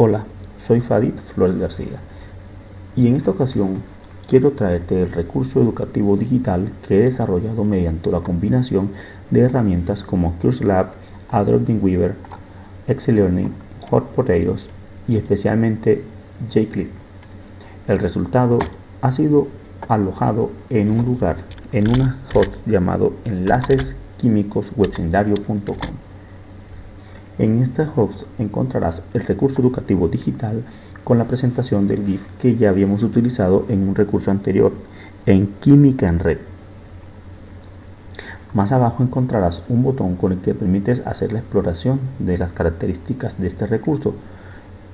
Hola, soy Fadit Flores García y en esta ocasión quiero traerte el recurso educativo digital que he desarrollado mediante la combinación de herramientas como CurseLab, Adobe Dreamweaver, Excel Learning, Hot Potatoes y especialmente JClip. El resultado ha sido alojado en un lugar, en una host llamado enlacesquímicoswebsendario.com. En este host encontrarás el recurso educativo digital con la presentación del GIF que ya habíamos utilizado en un recurso anterior en Química en Red. Más abajo encontrarás un botón con el que permites hacer la exploración de las características de este recurso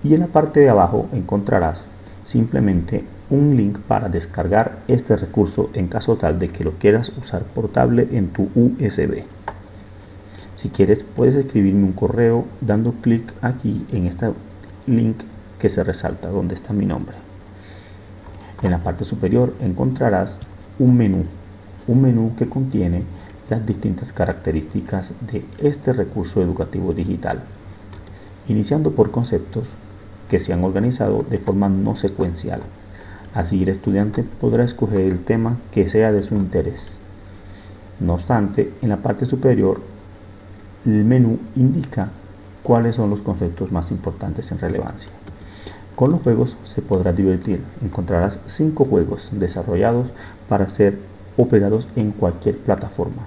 y en la parte de abajo encontrarás simplemente un link para descargar este recurso en caso tal de que lo quieras usar portable en tu USB. Si quieres puedes escribirme un correo dando clic aquí en este link que se resalta donde está mi nombre. En la parte superior encontrarás un menú, un menú que contiene las distintas características de este recurso educativo digital, iniciando por conceptos que se han organizado de forma no secuencial. Así el estudiante podrá escoger el tema que sea de su interés. No obstante, en la parte superior el menú indica cuáles son los conceptos más importantes en relevancia. Con los juegos se podrá divertir. Encontrarás 5 juegos desarrollados para ser operados en cualquier plataforma.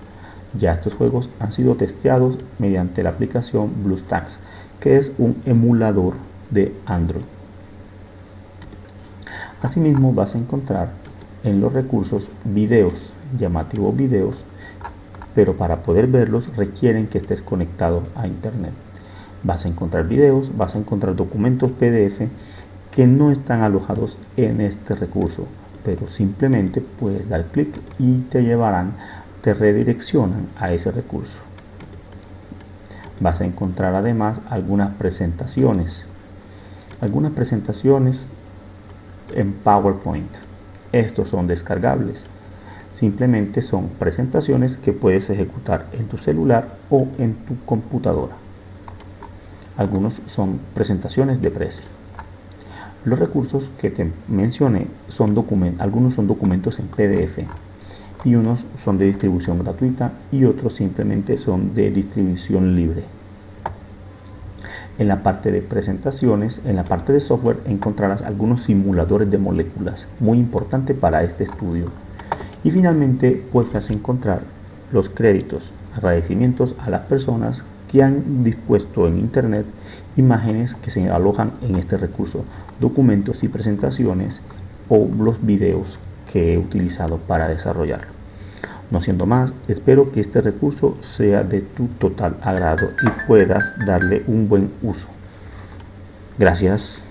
Ya estos juegos han sido testeados mediante la aplicación BlueStacks, que es un emulador de Android. Asimismo vas a encontrar en los recursos videos, llamativos videos, pero para poder verlos requieren que estés conectado a internet. Vas a encontrar videos, vas a encontrar documentos PDF que no están alojados en este recurso, pero simplemente puedes dar clic y te llevarán, te redireccionan a ese recurso. Vas a encontrar además algunas presentaciones, algunas presentaciones en PowerPoint. Estos son descargables Simplemente son presentaciones que puedes ejecutar en tu celular o en tu computadora. Algunos son presentaciones de precio. Los recursos que te mencioné son documentos, algunos son documentos en PDF y unos son de distribución gratuita y otros simplemente son de distribución libre. En la parte de presentaciones, en la parte de software encontrarás algunos simuladores de moléculas, muy importante para este estudio y finalmente podrás encontrar los créditos, agradecimientos a las personas que han dispuesto en internet imágenes que se alojan en este recurso, documentos y presentaciones o los videos que he utilizado para desarrollarlo. No siendo más, espero que este recurso sea de tu total agrado y puedas darle un buen uso. Gracias.